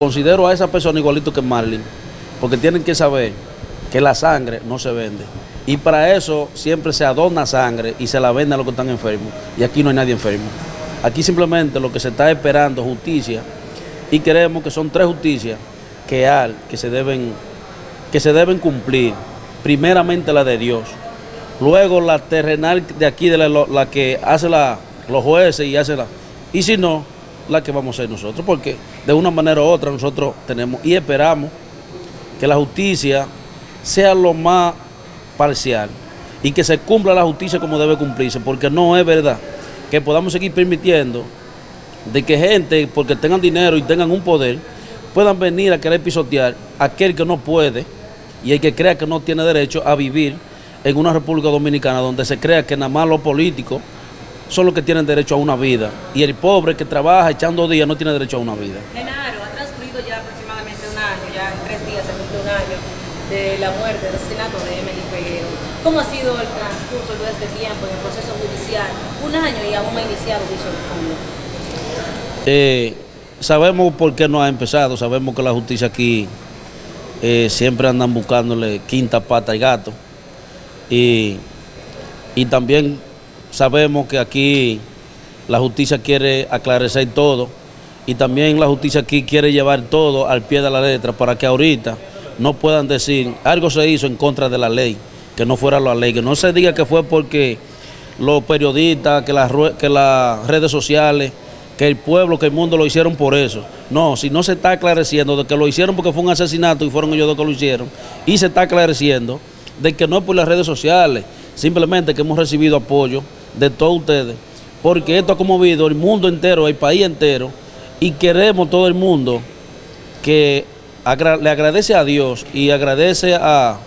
Considero a esa persona igualito que Marlin, porque tienen que saber que la sangre no se vende. Y para eso siempre se adorna sangre y se la vende a los que están enfermos. Y aquí no hay nadie enfermo. Aquí simplemente lo que se está esperando es justicia y creemos que son tres justicias que hay, que se deben, que se deben cumplir. Primeramente la de Dios, luego la terrenal de aquí, de la, la que hace la, los jueces y hace la... Y si no, la que vamos a hacer nosotros, porque de una manera u otra nosotros tenemos y esperamos que la justicia sea lo más parcial y que se cumpla la justicia como debe cumplirse, porque no es verdad que podamos seguir permitiendo de que gente, porque tengan dinero y tengan un poder, puedan venir a querer pisotear a aquel que no puede y el que crea que no tiene derecho a vivir en una República Dominicana donde se crea que nada más los políticos son los que tienen derecho a una vida. Y el pobre que trabaja echando días no tiene derecho a una vida. Genaro, ha transcurrido ya aproximadamente un año, ya en tres días se un año de la muerte, del asesinato de Emily Peguero. ¿Cómo ha sido el transcurso de este tiempo en el proceso judicial? Un año y aún no ha iniciado fondo. Eh, sabemos por qué no ha empezado, sabemos que la justicia aquí eh, siempre andan buscándole quinta pata y gato. Y, y también Sabemos que aquí la justicia quiere aclarecer todo y también la justicia aquí quiere llevar todo al pie de la letra para que ahorita no puedan decir algo se hizo en contra de la ley, que no fuera la ley, que no se diga que fue porque los periodistas, que las, redes sociales, que el pueblo, que el mundo lo hicieron por eso. No, si no se está aclareciendo de que lo hicieron porque fue un asesinato y fueron ellos dos que lo hicieron, y se está aclareciendo de que no es por las redes sociales, simplemente que hemos recibido apoyo de todos ustedes, porque esto ha conmovido el mundo entero, el país entero, y queremos todo el mundo que le agradece a Dios y agradece a,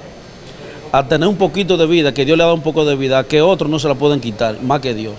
a tener un poquito de vida, que Dios le ha dado un poco de vida, que otros no se la pueden quitar, más que Dios.